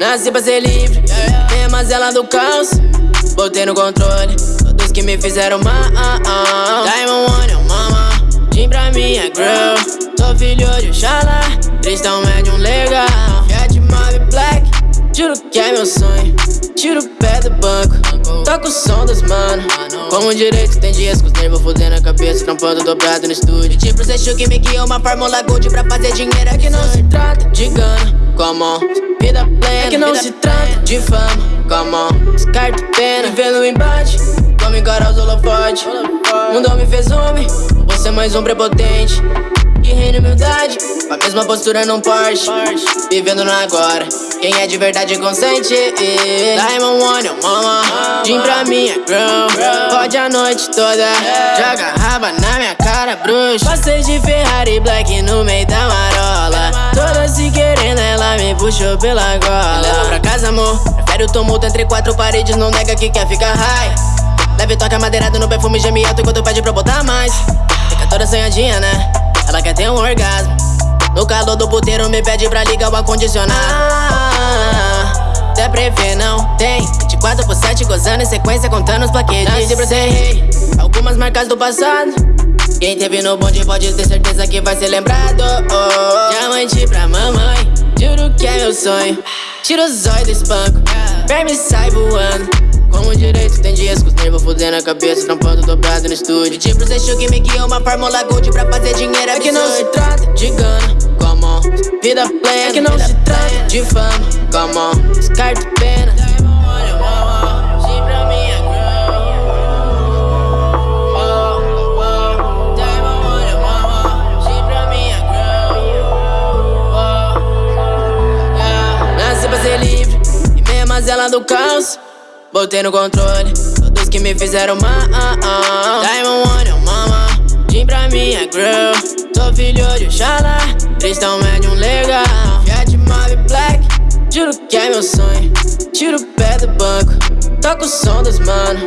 Nasci pra ser livre, tem mas ela do caos. Botei no controle, todos que me fizeram mal. Diamond One, oh mama, Jim pra minha girl. Sou filho de Oxalá, cristão médium legal. Cat Mob Black, juro que é meu sonho. Tiro o pé do banco, toco o som dos mano. Como direito, tem dias com os nervos fudendo a cabeça, trampando dobrado no estúdio. Tipo, cê que me guia uma fórmula gold pra fazer dinheiro. É que não se trata de gana, come on plena. É que não se trata de fama, come on. Descarto pena, vivendo embate. Como encarar os holofotes. Mundo me fez homem, você é mais um prepotente. Que reina humildade, com a mesma postura num Porsche. Vivendo no agora, quem é de verdade consente. Diamond One, mama. Jim pra minha girl. Pode a noite toda. Joga raba na minha cara, bruxo. Passei de Ferrari Black no meio da marola. Toda me puxou pela gola. Leva pra casa, amor. Prefere o tumulto entre quatro paredes, não nega que quer ficar high. Leve toca madeirado no perfume, geme alto enquanto pede pra botar mais. Fica toda sonhadinha, né? Ela quer ter um orgasmo. No calor do puteiro me pede pra ligar o ar-condicionado. até prever não tem 24 por 7 gozando em sequência contando os plaquetes Nasci algumas marcas do passado Quem teve no bonde pode ter certeza que vai ser lembrado oh, Diamante pra mamãe, juro que é meu sonho Tira os olhos do espanco, verme sai voando como direito, tem dias com os nervos fudendo a cabeça, trampando dobrado no estúdio. Tipo, achou que me guia uma fórmula gold pra fazer dinheiro. É que não se trata de gana, come on. Vida plena, é que não se trata de fama, come on. Descarto pena. E mesmo ela do caos. Botei no controle todos que me fizeram mal. Diamond One, mama, Jim pra minha girl. Sou filho de Oxalá, cristão médium legal. Jet Mob Black, juro que é meu sonho. Tiro o pé do banco, toco o som dos mano.